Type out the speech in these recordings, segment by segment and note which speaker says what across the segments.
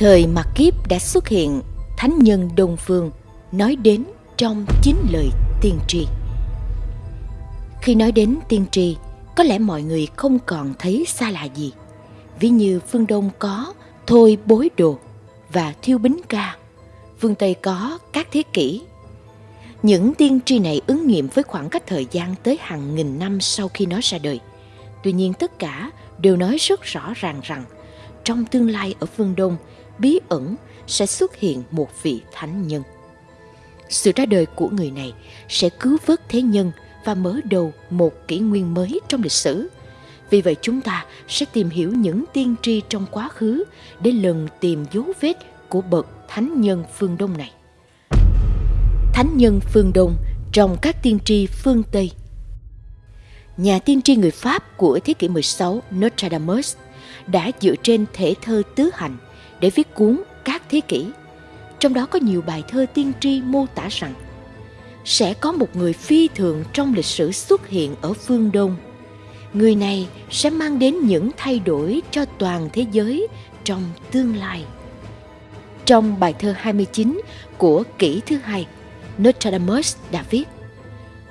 Speaker 1: Thời mặt Kiếp đã xuất hiện thánh nhân Đông Phương nói đến trong chín lời tiên tri. Khi nói đến tiên tri, có lẽ mọi người không còn thấy xa lạ gì. Ví như phương Đông có Thôi Bối Đồ và Thiêu Bính Ca, phương Tây có các thế kỷ. Những tiên tri này ứng nghiệm với khoảng cách thời gian tới hàng nghìn năm sau khi nó ra đời. Tuy nhiên tất cả đều nói rất rõ ràng rằng trong tương lai ở phương Đông, bí ẩn sẽ xuất hiện một vị thánh nhân. Sự ra đời của người này sẽ cứu vớt thế nhân và mở đầu một kỷ nguyên mới trong lịch sử. Vì vậy chúng ta sẽ tìm hiểu những tiên tri trong quá khứ để lần tìm dấu vết của bậc thánh nhân phương Đông này. Thánh nhân phương Đông trong các tiên tri phương Tây Nhà tiên tri người Pháp của thế kỷ 16 Nostradamus đã dựa trên thể thơ tứ hành để viết cuốn Các Thế Kỷ. Trong đó có nhiều bài thơ tiên tri mô tả rằng sẽ có một người phi thường trong lịch sử xuất hiện ở phương Đông. Người này sẽ mang đến những thay đổi cho toàn thế giới trong tương lai. Trong bài thơ 29 của kỷ thứ hai, Nostradamus đã viết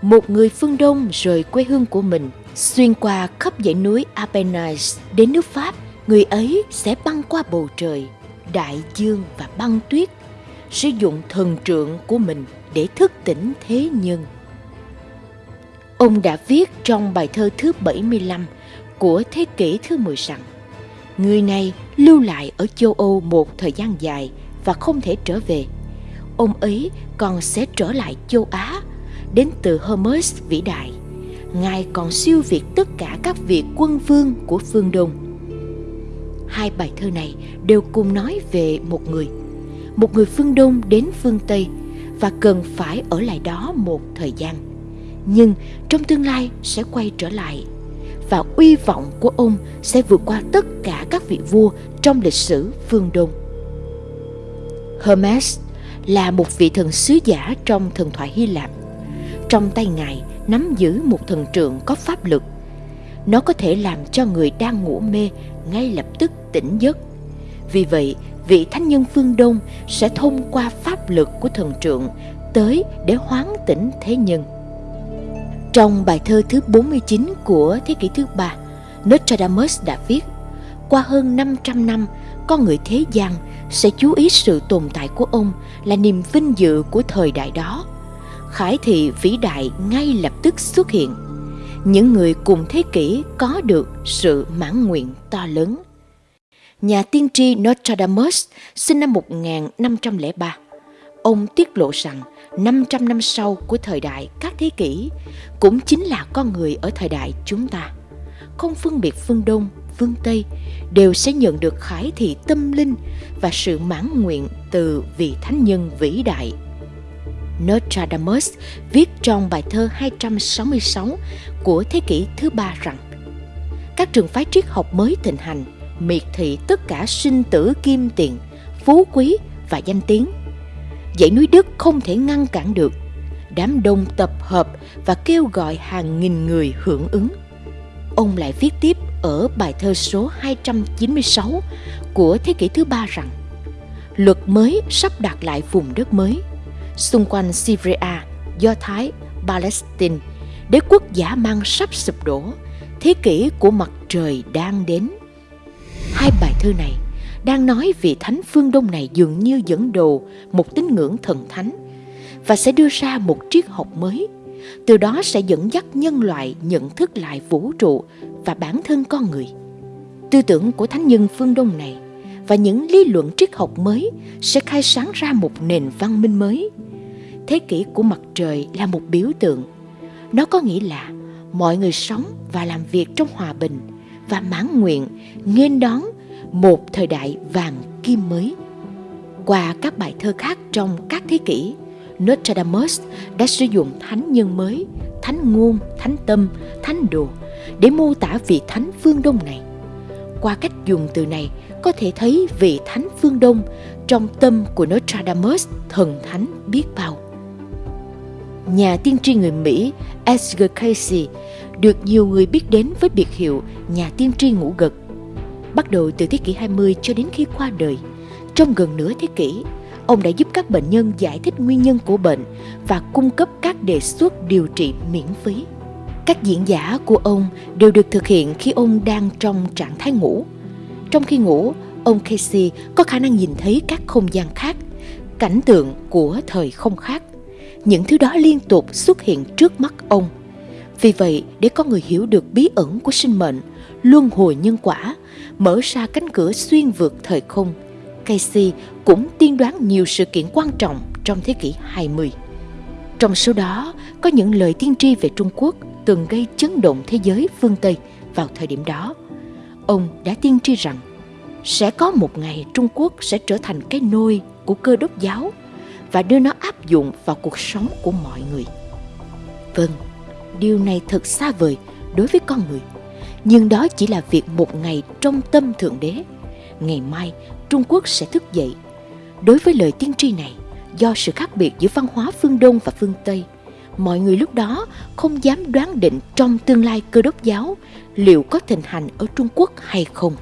Speaker 1: Một người phương Đông rời quê hương của mình, xuyên qua khắp dãy núi Apennines đến nước Pháp, người ấy sẽ băng qua bầu trời, đại dương và băng tuyết, sử dụng thần trượng của mình để thức tỉnh thế nhân. Ông đã viết trong bài thơ thứ 75 của thế kỷ thứ 10 rằng Người này lưu lại ở châu Âu một thời gian dài và không thể trở về. Ông ấy còn sẽ trở lại châu Á, đến từ Hermes vĩ đại. Ngài còn siêu việt tất cả các vị quân vương của phương Đông. Hai bài thơ này đều cùng nói về một người. Một người phương Đông đến phương Tây và cần phải ở lại đó một thời gian. Nhưng trong tương lai sẽ quay trở lại và uy vọng của ông sẽ vượt qua tất cả các vị vua trong lịch sử phương Đông. Hermes là một vị thần sứ giả trong thần thoại Hy Lạp. Trong tay ngài nắm giữ một thần trượng có pháp lực. Nó có thể làm cho người đang ngủ mê ngay lập tức tỉnh giấc. Vì vậy, vị thánh nhân phương Đông sẽ thông qua pháp lực của thần trượng tới để hoán tỉnh thế nhân. Trong bài thơ thứ 49 của thế kỷ thứ ba, Nostradamus đã viết qua hơn 500 năm, con người thế gian sẽ chú ý sự tồn tại của ông là niềm vinh dự của thời đại đó. Khải thị vĩ đại ngay lập tức xuất hiện. Những người cùng thế kỷ có được sự mãn nguyện to lớn nhà tiên tri Nostradamus sinh năm 1503. Ông tiết lộ rằng 500 năm sau của thời đại các thế kỷ cũng chính là con người ở thời đại chúng ta. Không phân biệt phương Đông, phương Tây đều sẽ nhận được khải thị tâm linh và sự mãn nguyện từ vị thánh nhân vĩ đại. Nostradamus viết trong bài thơ 266 của thế kỷ thứ ba rằng các trường phái triết học mới thịnh hành miệt thị tất cả sinh tử kim tiền, phú quý và danh tiếng. Dãy núi Đức không thể ngăn cản được. Đám đông tập hợp và kêu gọi hàng nghìn người hưởng ứng. Ông lại viết tiếp ở bài thơ số 296 của thế kỷ thứ ba rằng luật mới sắp đặt lại vùng đất mới xung quanh Syria, Do Thái, Palestine, đế quốc giả mang sắp sụp đổ, thế kỷ của mặt trời đang đến. Hai bài thơ này đang nói vị thánh phương Đông này dường như dẫn đồ một tín ngưỡng thần thánh và sẽ đưa ra một triết học mới. Từ đó sẽ dẫn dắt nhân loại nhận thức lại vũ trụ và bản thân con người. Tư tưởng của thánh nhân phương Đông này và những lý luận triết học mới sẽ khai sáng ra một nền văn minh mới. Thế kỷ của mặt trời là một biểu tượng. Nó có nghĩa là mọi người sống và làm việc trong hòa bình – và mãn nguyện nghênh đón một thời đại vàng kim mới. Qua các bài thơ khác trong các thế kỷ, Nostradamus đã sử dụng thánh nhân mới, thánh ngôn, thánh tâm, thánh đồ để mô tả vị thánh phương Đông này. Qua cách dùng từ này, có thể thấy vị thánh phương Đông trong tâm của Nostradamus thần thánh biết bao. Nhà tiên tri người Mỹ Edgar Casey được nhiều người biết đến với biệt hiệu nhà tiên tri ngủ gật. Bắt đầu từ thế kỷ 20 cho đến khi qua đời, Trong gần nửa thế kỷ, ông đã giúp các bệnh nhân giải thích nguyên nhân của bệnh và cung cấp các đề xuất điều trị miễn phí. Các diễn giả của ông đều được thực hiện khi ông đang trong trạng thái ngủ. Trong khi ngủ, ông Casey có khả năng nhìn thấy các không gian khác, cảnh tượng của thời không khác. Những thứ đó liên tục xuất hiện trước mắt ông. Vì vậy, để con người hiểu được bí ẩn của sinh mệnh, luân hồi nhân quả, mở ra cánh cửa xuyên vượt thời không, Casey cũng tiên đoán nhiều sự kiện quan trọng trong thế kỷ 20. Trong số đó có những lời tiên tri về Trung Quốc từng gây chấn động thế giới phương Tây vào thời điểm đó. Ông đã tiên tri rằng sẽ có một ngày Trung Quốc sẽ trở thành cái nôi của cơ đốc giáo và đưa nó áp dụng vào cuộc sống của mọi người. Vâng, điều này thật xa vời đối với con người, nhưng đó chỉ là việc một ngày trong tâm Thượng Đế. Ngày mai, Trung Quốc sẽ thức dậy. Đối với lời tiên tri này, do sự khác biệt giữa văn hóa phương Đông và phương Tây, mọi người lúc đó không dám đoán định trong tương lai cơ đốc giáo liệu có thịnh hành ở Trung Quốc hay không.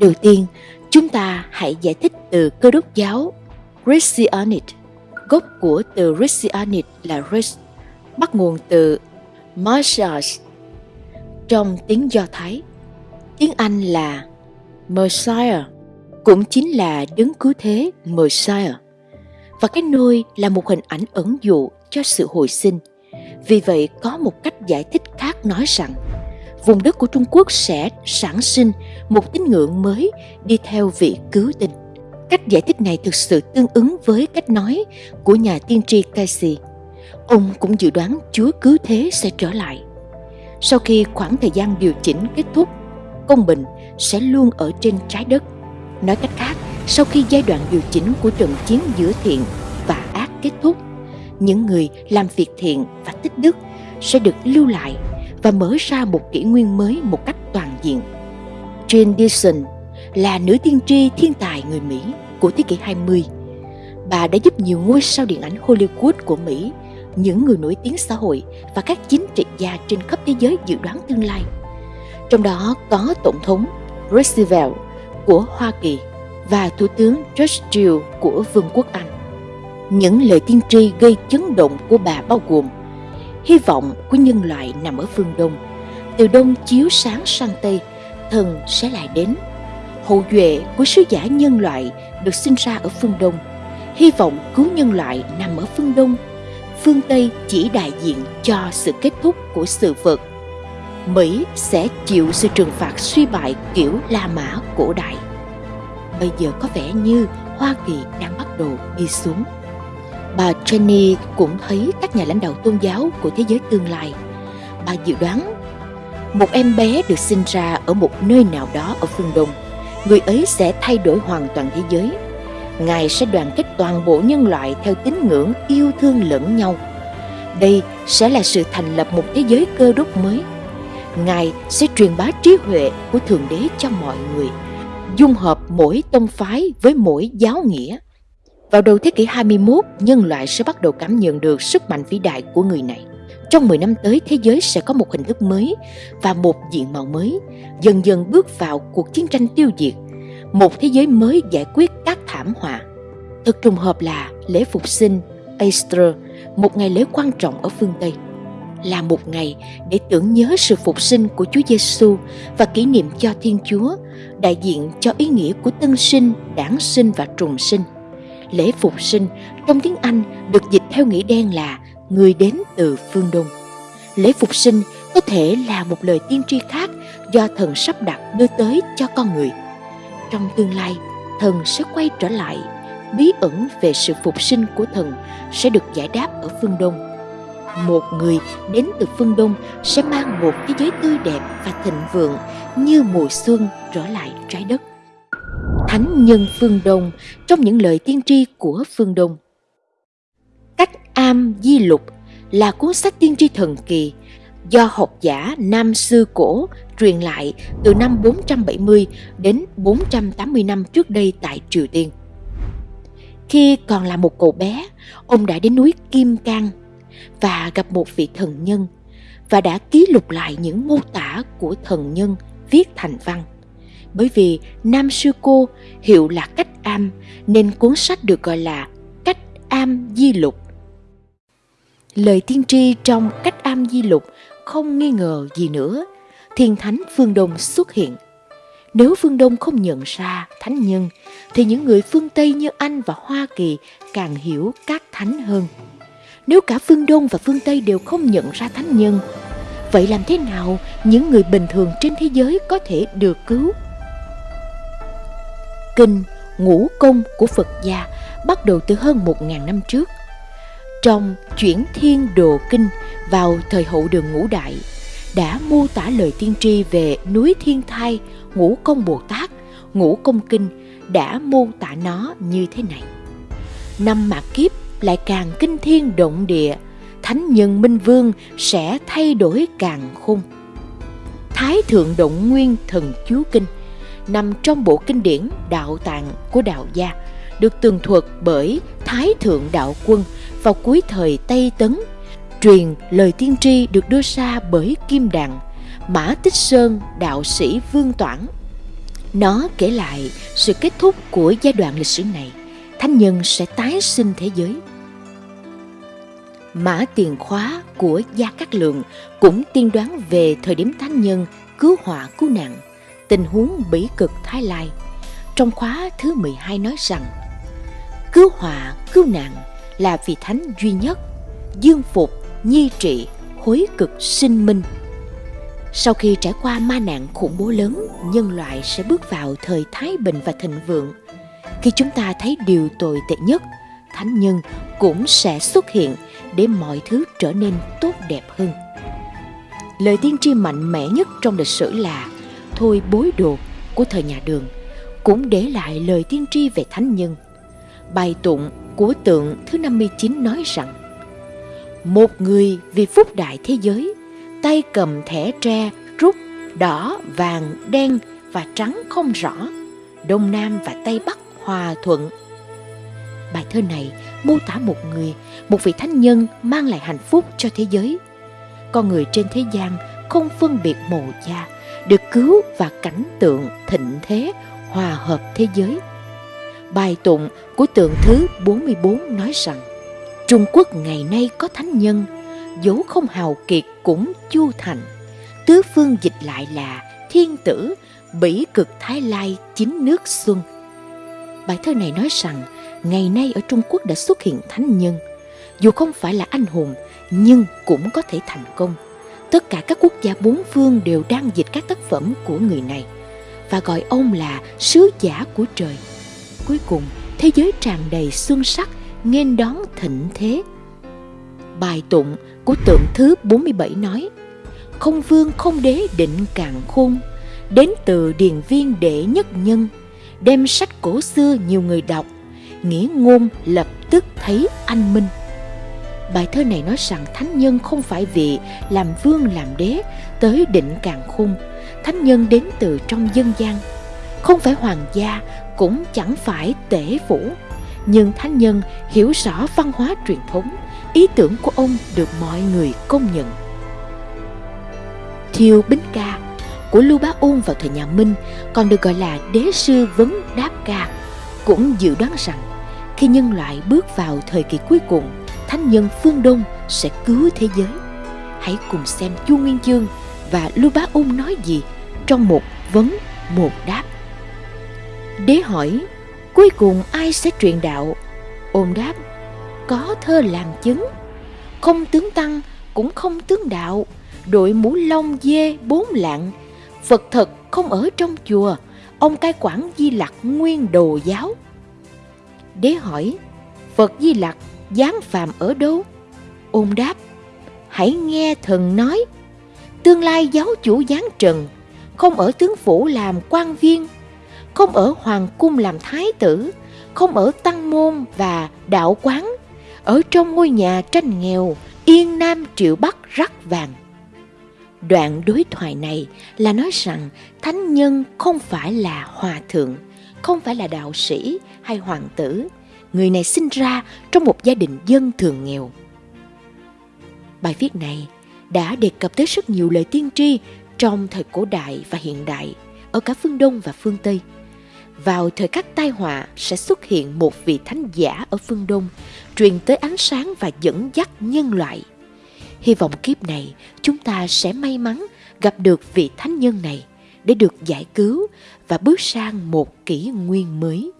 Speaker 1: Đầu tiên, chúng ta hãy giải thích từ cơ đốc giáo Christianity. Gốc của từ Christianity là Res, bắt nguồn từ Messiah trong tiếng Do Thái. Tiếng Anh là Messiah, cũng chính là đứng cứu thế Messiah. Và cái nôi là một hình ảnh ẩn dụ cho sự hồi sinh. Vì vậy có một cách giải thích khác nói rằng vùng đất của Trung Quốc sẽ sản sinh một tín ngưỡng mới đi theo vị cứu tinh. Cách giải thích này thực sự tương ứng với cách nói của nhà tiên tri Casey. Ông cũng dự đoán Chúa cứu thế sẽ trở lại. Sau khi khoảng thời gian điều chỉnh kết thúc, công bình sẽ luôn ở trên trái đất. Nói cách khác, sau khi giai đoạn điều chỉnh của trận chiến giữa thiện và ác kết thúc, những người làm việc thiện và tích đức sẽ được lưu lại và mở ra một kỷ nguyên mới một cách toàn diện. Jane Dixon là nữ tiên tri thiên tài người Mỹ của thế kỷ 20. Bà đã giúp nhiều ngôi sao điện ảnh Hollywood của Mỹ, những người nổi tiếng xã hội và các chính trị gia trên khắp thế giới dự đoán tương lai. Trong đó có Tổng thống Roosevelt của Hoa Kỳ và Thủ tướng Churchill của Vương quốc Anh. Những lời tiên tri gây chấn động của bà bao gồm hy vọng của nhân loại nằm ở phương Đông. Từ Đông chiếu sáng sang Tây, thần sẽ lại đến. Hậu duệ của sứ giả nhân loại được sinh ra ở phương Đông. Hy vọng cứu nhân loại nằm ở phương Đông. Phương Tây chỉ đại diện cho sự kết thúc của sự vật. Mỹ sẽ chịu sự trừng phạt suy bại kiểu La Mã cổ đại. Bây giờ có vẻ như Hoa Kỳ đang bắt đầu đi xuống bà Jenny cũng thấy các nhà lãnh đạo tôn giáo của thế giới tương lai. Bà dự đoán một em bé được sinh ra ở một nơi nào đó ở phương Đông, người ấy sẽ thay đổi hoàn toàn thế giới. Ngài sẽ đoàn kết toàn bộ nhân loại theo tín ngưỡng yêu thương lẫn nhau. Đây sẽ là sự thành lập một thế giới cơ đốc mới. Ngài sẽ truyền bá trí huệ của Thượng Đế cho mọi người, dung hợp mỗi tông phái với mỗi giáo nghĩa vào đầu thế kỷ 21, nhân loại sẽ bắt đầu cảm nhận được sức mạnh vĩ đại của người này. Trong 10 năm tới, thế giới sẽ có một hình thức mới và một diện mạo mới, dần dần bước vào cuộc chiến tranh tiêu diệt. Một thế giới mới giải quyết các thảm họa. Thật trùng hợp là lễ phục sinh Easter, một ngày lễ quan trọng ở phương Tây, là một ngày để tưởng nhớ sự phục sinh của Chúa Giêsu và kỷ niệm cho Thiên Chúa, đại diện cho ý nghĩa của tân sinh, đản sinh và trùng sinh lễ phục sinh trong tiếng Anh được dịch theo nghĩa đen là người đến từ phương Đông. Lễ phục sinh có thể là một lời tiên tri khác do thần sắp đặt đưa tới cho con người. Trong tương lai, thần sẽ quay trở lại, bí ẩn về sự phục sinh của thần sẽ được giải đáp ở phương Đông. Một người đến từ phương Đông sẽ mang một thế giới tươi đẹp và thịnh vượng như mùa xuân trở lại trái đất. Thánh nhân phương Đông trong những lời tiên tri của phương Đông nam di lục là cuốn sách tiên tri thần kỳ do học giả Nam Sư Cổ truyền lại từ năm 470 đến 480 năm trước đây tại Triều Tiên. Khi còn là một cậu bé, ông đã đến núi Kim Cang và gặp một vị thần nhân và đã ký lục lại những mô tả của thần nhân viết thành văn Bởi vì Nam Sư Cô hiệu là Cách Am nên cuốn sách được gọi là Cách Am Di Lục. Lời tiên tri trong Cách Am Di Lục không nghi ngờ gì nữa. Thiên Thánh Phương Đông xuất hiện. Nếu phương Đông không nhận ra thánh nhân, thì những người phương Tây như Anh và Hoa Kỳ càng hiểu các thánh hơn. Nếu cả phương Đông và phương Tây đều không nhận ra thánh nhân, vậy làm thế nào những người bình thường trên thế giới có thể được cứu? Kinh Ngũ Công của Phật gia bắt đầu từ hơn 1.000 năm trước. Trong Chuyển Thiên Đồ Kinh vào thời hậu đường ngũ đại, đã mô tả lời tiên tri về núi Thiên Thai, Ngũ Công Bồ Tát, Ngũ Công Kinh đã mô tả nó như thế này. Năm mạt kiếp lại càng kinh thiên động địa, thánh nhân minh vương sẽ thay đổi càng khung. Thái thượng động nguyên thần chú kinh nằm trong bộ kinh điển đạo tạng của đạo gia được tường thuật bởi Thái thượng đạo quân vào cuối thời Tây Tấn. Truyền lời tiên tri được đưa ra bởi Kim Đàn, Mã Tích Sơn đạo sĩ Vương Toản. Nó kể lại sự kết thúc của giai đoạn lịch sử này. Thánh nhân sẽ tái sinh thế giới. Mã Tiền Khóa của Gia Cát Lượng cũng tiên đoán về thời điểm thánh nhân cứu họa cứu nạn, tình huống bỉ cực Thái Lai. Trong khóa thứ 12 nói rằng, cứu họa cứu nạn là vị thánh duy nhất, dương phục, nhi trị, hối cực sinh minh. Sau khi trải qua ma nạn khủng bố lớn, nhân loại sẽ bước vào thời thái bình và thịnh vượng. Khi chúng ta thấy điều tồi tệ nhất, thánh nhân cũng sẽ xuất hiện để mọi thứ trở nên tốt đẹp hơn. Lời tiên tri mạnh mẽ nhất trong lịch sử là Thôi bối đồ của thời nhà đường cũng để lại lời tiên tri về thánh nhân. Bài tụng của tượng thứ 59 nói rằng Một người vì phúc đại thế giới, tay cầm thẻ tre rút đỏ, vàng, đen và trắng không rõ, Đông Nam và Tây Bắc hòa thuận. Bài thơ này mô tả một người, một vị thánh nhân mang lại hạnh phúc cho thế giới. Con người trên thế gian không phân biệt màu da, được cứu và cảnh tượng thịnh thế hòa hợp thế giới. Bài tụng của tượng thứ 44 nói rằng Trung Quốc ngày nay có thánh nhân, dẫu không hào kiệt cũng chu thành. Tứ phương dịch lại là thiên tử, bỉ cực thái lai chính nước xuân. Bài thơ này nói rằng ngày nay ở Trung Quốc đã xuất hiện thánh nhân. Dù không phải là anh hùng, nhưng cũng có thể thành công. Tất cả các quốc gia bốn phương đều đang dịch các tác phẩm của người này và gọi ông là sứ giả của trời. Cuối cùng, thế giới tràn đầy xuân sắc, nghênh đón thịnh thế. Bài tụng của tượng thứ 47 nói Không vương không đế định cạn khôn Đến từ điền viên đệ nhất nhân Đem sách cổ xưa nhiều người đọc nghĩa ngôn lập tức thấy anh minh bài thơ này nói rằng thánh nhân không phải vì làm vương làm đế tới định càng khôn thánh nhân đến từ trong dân gian không phải hoàng gia cũng chẳng phải tể phủ nhưng thánh nhân hiểu rõ văn hóa truyền thống ý tưởng của ông được mọi người công nhận thiêu bính ca của lưu bá ôn vào thời nhà minh còn được gọi là đế sư vấn đáp ca cũng dự đoán rằng khi nhân loại bước vào thời kỳ cuối cùng, thánh nhân phương Đông sẽ cứu thế giới. Hãy cùng xem Chu Nguyên Chương và Lưu Bá Ung nói gì trong một vấn một đáp. Đế hỏi, cuối cùng ai sẽ truyền đạo? Ôn đáp, có thơ làm chứng. Không tướng tăng, cũng không tướng đạo, đội mũ lông dê bốn lạng. Phật thật không ở trong chùa, ông cai quản di lặc nguyên đồ giáo Đế hỏi, Phật Di Lặc giáng phàm ở đâu? Ôn đáp, hãy nghe thần nói, tương lai giáo chủ giáng trần, không ở tướng phủ làm quan viên, không ở hoàng cung làm thái tử, không ở tăng môn và đạo quán, ở trong ngôi nhà tranh nghèo, yên nam triệu bắc rắc vàng. Đoạn đối thoại này là nói rằng thánh nhân không phải là hòa thượng, không phải là đạo sĩ hay hoàng tử. Người này sinh ra trong một gia đình dân thường nghèo. Bài viết này đã đề cập tới rất nhiều lời tiên tri trong thời cổ đại và hiện đại ở cả phương Đông và phương Tây. Vào thời khắc tai họa sẽ xuất hiện một vị thánh giả ở phương Đông, truyền tới ánh sáng và dẫn dắt nhân loại. Hy vọng kiếp này chúng ta sẽ may mắn gặp được vị thánh nhân này để được giải cứu và bước sang một kỷ nguyên mới.